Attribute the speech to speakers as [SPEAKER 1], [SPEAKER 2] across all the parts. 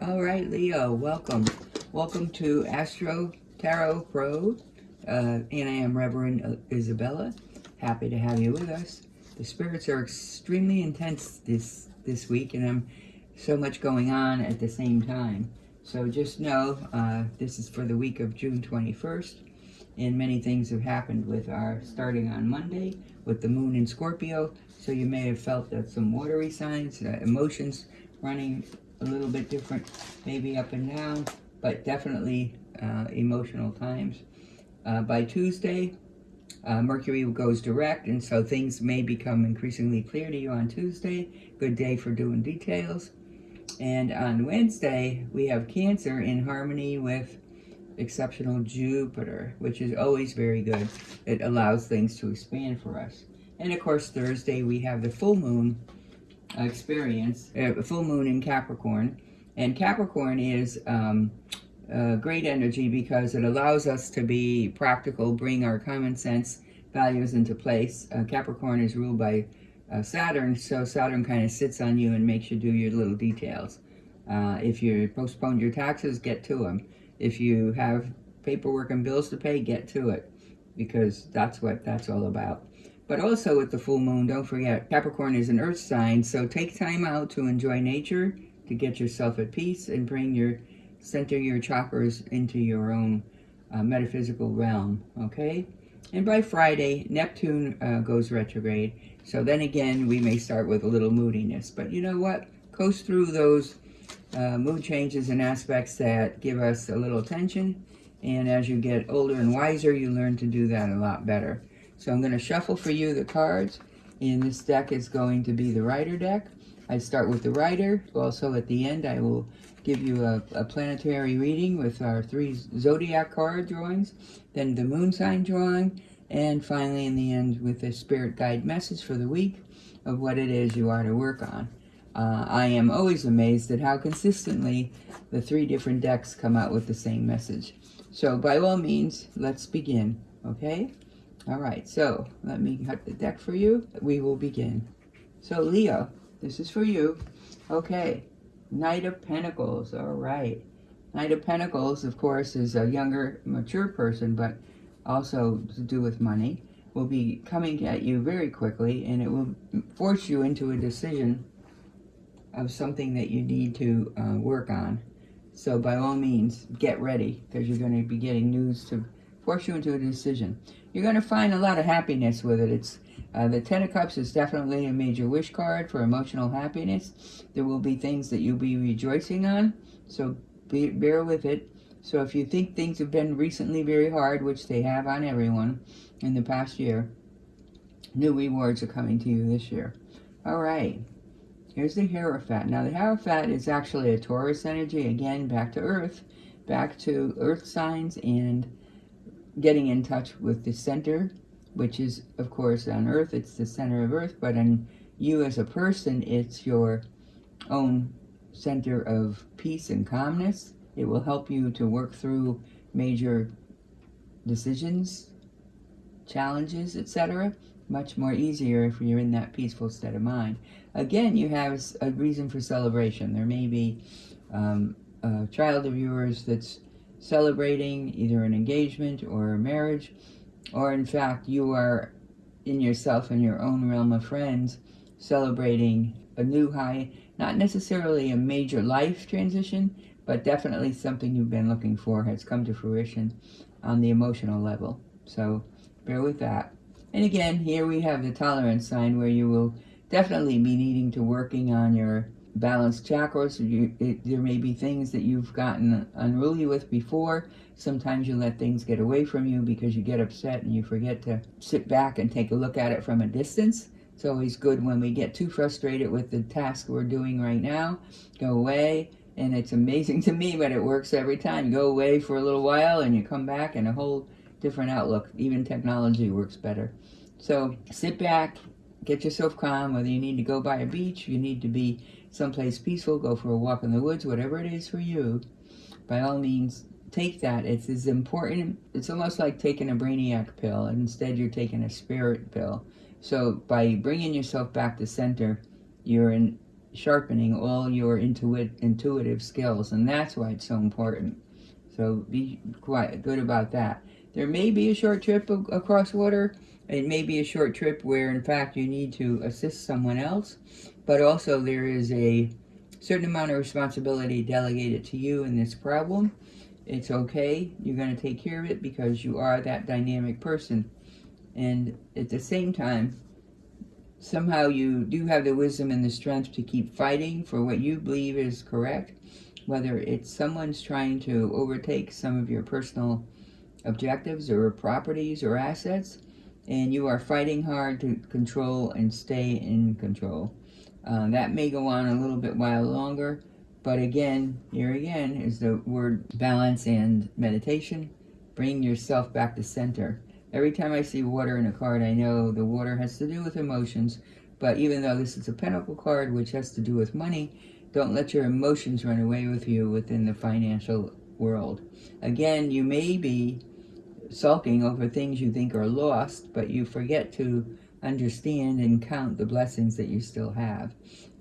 [SPEAKER 1] All right, Leo, welcome. Welcome to Astro Tarot Pro. Uh, and I am Reverend Isabella. Happy to have you with us. The spirits are extremely intense this, this week, and I'm so much going on at the same time. So just know uh, this is for the week of June 21st, and many things have happened with our starting on Monday with the moon in Scorpio. So you may have felt that some watery signs, uh, emotions running a little bit different, maybe up and down, but definitely uh, emotional times. Uh, by Tuesday, uh, Mercury goes direct, and so things may become increasingly clear to you on Tuesday. Good day for doing details. And on Wednesday, we have Cancer in harmony with exceptional Jupiter, which is always very good. It allows things to expand for us. And of course, Thursday, we have the full moon experience, uh, full moon in Capricorn. And Capricorn is um, great energy because it allows us to be practical, bring our common sense values into place. Uh, Capricorn is ruled by uh, Saturn, so Saturn kind of sits on you and makes you do your little details. Uh, if you postpone your taxes, get to them. If you have paperwork and bills to pay, get to it because that's what that's all about. But also with the full moon, don't forget, Capricorn is an earth sign, so take time out to enjoy nature, to get yourself at peace and bring your, center your chakras into your own uh, metaphysical realm, okay? And by Friday, Neptune uh, goes retrograde. So then again, we may start with a little moodiness. But you know what? Coast through those uh, mood changes and aspects that give us a little tension. And as you get older and wiser, you learn to do that a lot better. So I'm going to shuffle for you the cards. And this deck is going to be the Rider deck. I start with the Rider. Also at the end, I will give you a, a, planetary reading with our three zodiac card drawings, then the moon sign drawing, and finally in the end with a spirit guide message for the week of what it is you are to work on. Uh, I am always amazed at how consistently the three different decks come out with the same message. So by all means, let's begin, okay? All right, so let me cut the deck for you. We will begin. So Leo, this is for you. Okay, Knight of Pentacles, all right. Knight of Pentacles, of course, is a younger, mature person, but also to do with money, will be coming at you very quickly, and it will force you into a decision of something that you need to uh, work on. So by all means, get ready, because you're going to be getting news to force you into a decision. You're going to find a lot of happiness with it. It's uh, The Ten of Cups is definitely a major wish card for emotional happiness. There will be things that you'll be rejoicing on, so be, bear with it. So if you think things have been recently very hard, which they have on everyone in the past year, new rewards are coming to you this year. All right. Here's the Hierophant. Now the Hierophant is actually a Taurus energy, again, back to Earth, back to Earth signs and getting in touch with the center, which is, of course, on Earth, it's the center of Earth, but on you as a person, it's your own center of peace and calmness. It will help you to work through major decisions, challenges, etc. Much more easier if you're in that peaceful state of mind. Again, you have a reason for celebration. There may be um, a child of yours that's celebrating either an engagement or a marriage, or in fact, you are in yourself and your own realm of friends celebrating a new high, not necessarily a major life transition, but definitely something you've been looking for has come to fruition on the emotional level. So bear with that. And again, here we have the tolerance sign where you will definitely be needing to working on your balanced chakras. You, it, there may be things that you've gotten unruly with before. Sometimes you let things get away from you because you get upset and you forget to sit back and take a look at it from a distance. It's always good when we get too frustrated with the task we're doing right now. Go away. And it's amazing to me, but it works every time. Go away for a little while and you come back and a whole different outlook. Even technology works better. So sit back, get yourself calm, whether you need to go by a beach, you need to be someplace peaceful, go for a walk in the woods, whatever it is for you, by all means, take that. It's as important, it's almost like taking a brainiac pill, and instead you're taking a spirit pill. So by bringing yourself back to center, you're in sharpening all your intuit, intuitive skills, and that's why it's so important. So be quite good about that. There may be a short trip across water. It may be a short trip where, in fact, you need to assist someone else, but also there is a certain amount of responsibility delegated to you in this problem. It's okay. You're going to take care of it because you are that dynamic person. And at the same time, somehow you do have the wisdom and the strength to keep fighting for what you believe is correct, whether it's someone's trying to overtake some of your personal objectives or properties or assets, and you are fighting hard to control and stay in control. Uh, that may go on a little bit while longer, but again, here again is the word balance and meditation. Bring yourself back to center. Every time I see water in a card, I know the water has to do with emotions. But even though this is a pentacle card, which has to do with money, don't let your emotions run away with you within the financial world. Again, you may be sulking over things you think are lost, but you forget to understand and count the blessings that you still have.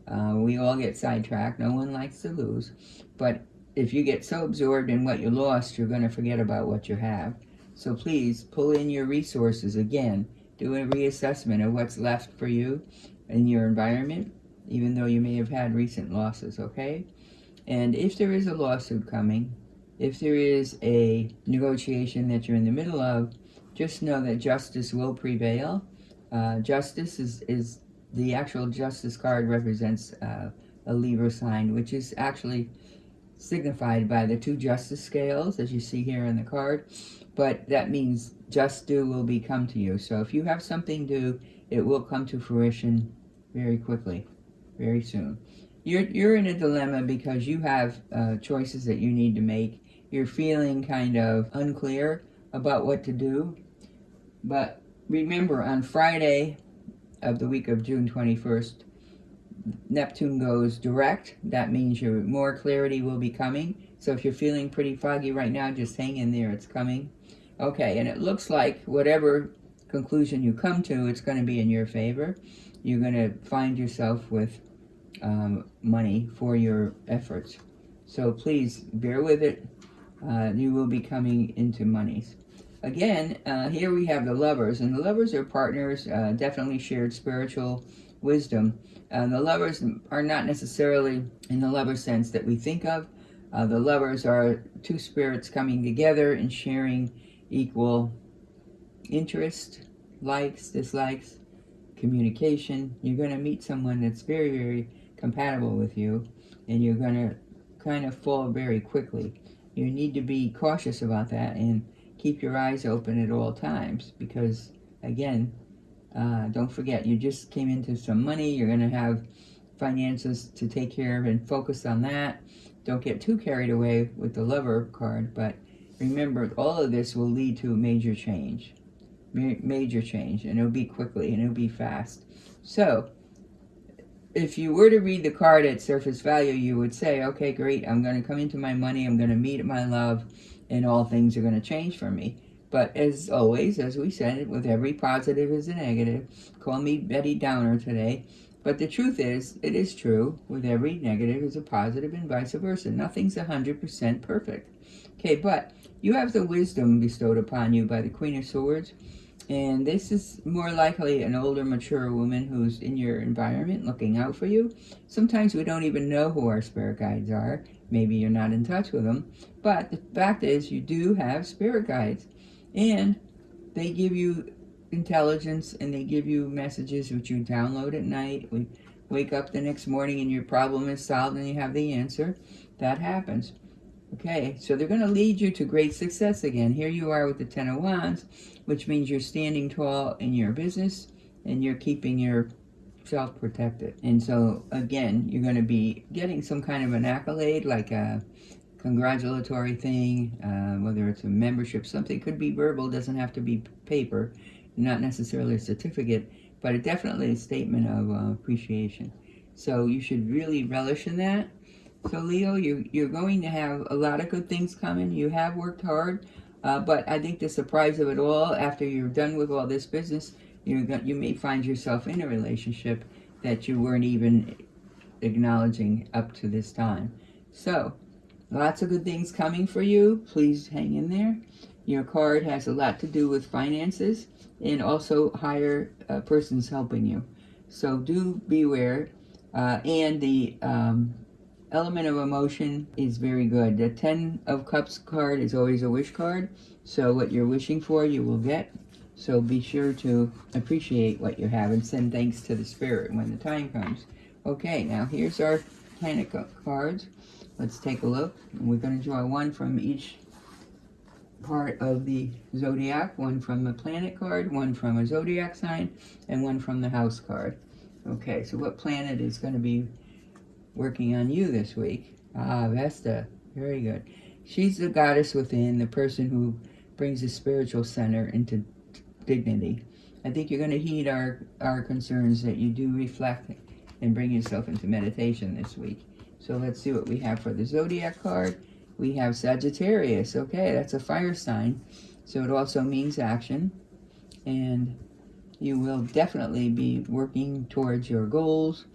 [SPEAKER 1] Uh, we all get sidetracked. No one likes to lose. But if you get so absorbed in what you lost, you're going to forget about what you have. So please pull in your resources again. Do a reassessment of what's left for you in your environment, even though you may have had recent losses, okay? And if there is a lawsuit coming, if there is a negotiation that you're in the middle of, just know that justice will prevail. Uh, justice is, is the actual justice card represents uh, a Libra sign, which is actually signified by the two justice scales, as you see here in the card but that means just due will be come to you. So if you have something due, it will come to fruition very quickly, very soon. You're, you're in a dilemma because you have uh, choices that you need to make. You're feeling kind of unclear about what to do. But remember, on Friday of the week of June 21st, Neptune goes direct. That means your more clarity will be coming. So if you're feeling pretty foggy right now, just hang in there. It's coming. Okay, and it looks like whatever conclusion you come to, it's going to be in your favor. You're going to find yourself with um, money for your efforts. So please bear with it. Uh, you will be coming into monies. Again, uh, here we have the lovers, and the lovers are partners, uh, definitely shared spiritual wisdom. Uh, the lovers are not necessarily in the lover sense that we think of. Uh, the lovers are two spirits coming together and sharing equal interest, likes, dislikes, communication. You're going to meet someone that's very, very compatible with you, and you're going to kind of fall very quickly. You need to be cautious about that and keep your eyes open at all times because, again, uh, don't forget, you just came into some money. You're going to have finances to take care of and focus on that. Don't get too carried away with the lover card, but remember, all of this will lead to a major change. Major change, and it'll be quickly, and it'll be fast. So, if you were to read the card at surface value, you would say, okay, great, I'm going to come into my money, I'm going to meet my love, and all things are going to change for me. But as always, as we said, with every positive is a negative. Call me Debbie Downer today. But the truth is, it is true. With every negative is a positive and vice versa. Nothing's 100% perfect. Okay, but you have the wisdom bestowed upon you by the Queen of Swords. And this is more likely an older, mature woman who's in your environment looking out for you. Sometimes we don't even know who our spirit guides are. Maybe you're not in touch with them. But the fact is, you do have spirit guides. And they give you intelligence and they give you messages which you download at night. We wake up the next morning and your problem is solved and you have the answer. That happens. Okay, so they're going to lead you to great success again. Here you are with the Ten of Wands, which means you're standing tall in your business and you're keeping yourself protected. And so, again, you're going to be getting some kind of an accolade, like a congratulatory thing, uh, whether it's a membership, something could be verbal, doesn't have to be paper, not necessarily a certificate, but it definitely a statement of uh, appreciation. So you should really relish in that so Leo, you, you're going to have a lot of good things coming. You have worked hard, uh, but I think the surprise of it all, after you're done with all this business, you you may find yourself in a relationship that you weren't even acknowledging up to this time. So, lots of good things coming for you. Please hang in there. Your card has a lot to do with finances and also higher uh, persons helping you. So do beware. Uh, and the um, element of emotion is very good. The Ten of Cups card is always a wish card. So what you're wishing for, you will get. So be sure to appreciate what you have and send thanks to the Spirit when the time comes. Okay, now here's our planet cards. Let's take a look. We're going to draw one from each part of the zodiac, one from a planet card, one from a zodiac sign, and one from the house card. Okay, so what planet is going to be working on you this week? Ah, Vesta. Very good. She's the goddess within, the person who brings the spiritual center into dignity. I think you're going to heed our, our concerns that you do reflect and bring yourself into meditation this week. So let's see what we have for the zodiac card we have Sagittarius. Okay, that's a fire sign. So it also means action. And you will definitely be working towards your goals.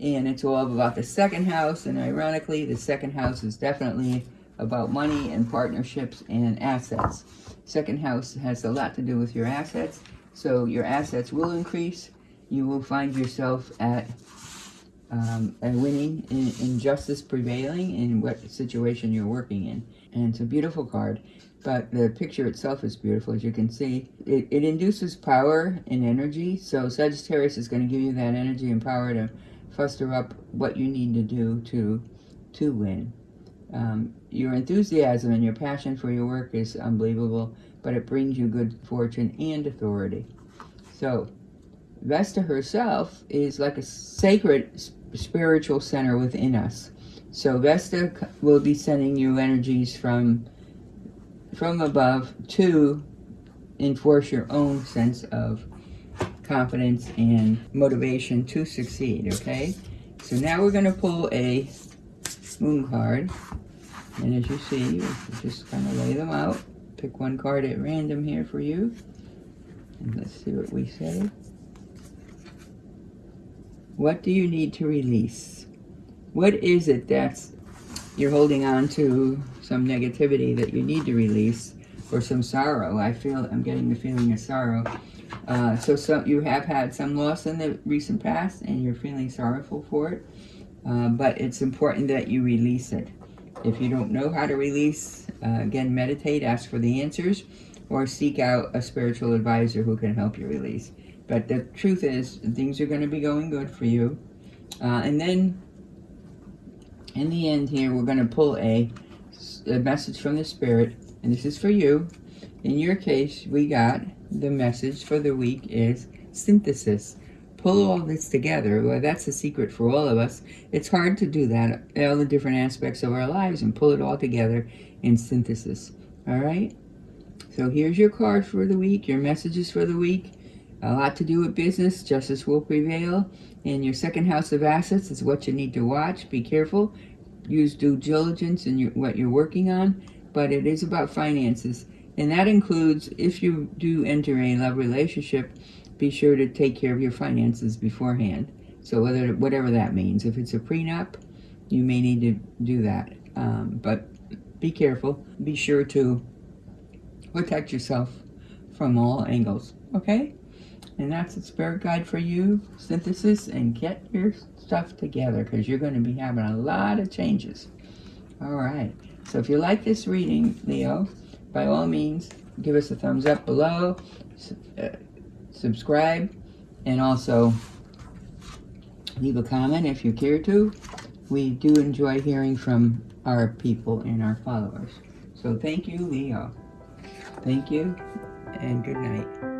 [SPEAKER 1] And it's all about the second house. And ironically, the second house is definitely about money and partnerships and assets. Second house has a lot to do with your assets. So your assets will increase. You will find yourself at um, winning in, in justice prevailing in what situation you're working in. And it's a beautiful card, but the picture itself is beautiful. As you can see, it, it induces power and energy. So Sagittarius is going to give you that energy and power to foster up what you need to do to, to win. Um, your enthusiasm and your passion for your work is unbelievable, but it brings you good fortune and authority. So, Vesta herself is like a sacred spiritual center within us. So Vesta will be sending you energies from from above to enforce your own sense of confidence and motivation to succeed, okay? So now we're going to pull a moon card. And as you see, just kind of lay them out. Pick one card at random here for you. And let's see what we say. What do you need to release? What is it that's you're holding on to some negativity that you need to release or some sorrow? I feel I'm getting the feeling of sorrow. Uh, so some, you have had some loss in the recent past and you're feeling sorrowful for it. Uh, but it's important that you release it. If you don't know how to release, uh, again, meditate, ask for the answers, or seek out a spiritual advisor who can help you release. But the truth is, things are going to be going good for you. Uh, and then, in the end here, we're going to pull a, a message from the Spirit. And this is for you. In your case, we got the message for the week is synthesis. Pull all this together. Well, that's a secret for all of us. It's hard to do that, all the different aspects of our lives, and pull it all together in synthesis. All right? So here's your card for the week, your messages for the week. A lot to do with business. Justice will prevail. And your second house of assets is what you need to watch. Be careful. Use due diligence in your, what you're working on. But it is about finances. And that includes, if you do enter a love relationship, be sure to take care of your finances beforehand. So whether whatever that means. If it's a prenup, you may need to do that. Um, but be careful. Be sure to protect yourself from all angles. Okay? And that's a spirit guide for you, synthesis, and get your stuff together because you're going to be having a lot of changes. All right. So if you like this reading, Leo, by all means, give us a thumbs up below, uh, subscribe, and also leave a comment if you care to. We do enjoy hearing from our people and our followers. So thank you, Leo. Thank you, and good night.